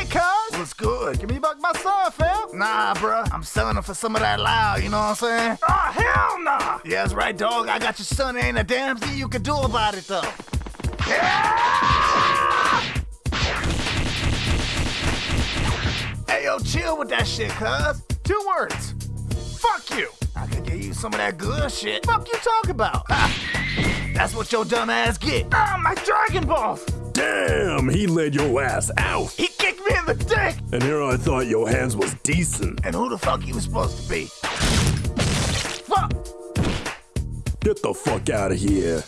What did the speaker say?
Hey, cuz! What's good? Give me back my son, fam! Nah, bruh. I'm selling him for some of that loud, you know what I'm saying? Oh, hell nah! Yeah, that's right, dog. I got your son. There ain't a damn thing you can do about it, though. Hey, yo, chill with that shit, cuz. Two words. Fuck you! I could give you some of that good shit. Fuck you talk about? That's what your dumb ass get. Ah, my Dragon Balls! Damn, he laid your ass out. He kicked me in the dick! And here I thought your hands was decent. And who the fuck you was supposed to be? Fuck! Get the fuck out of here.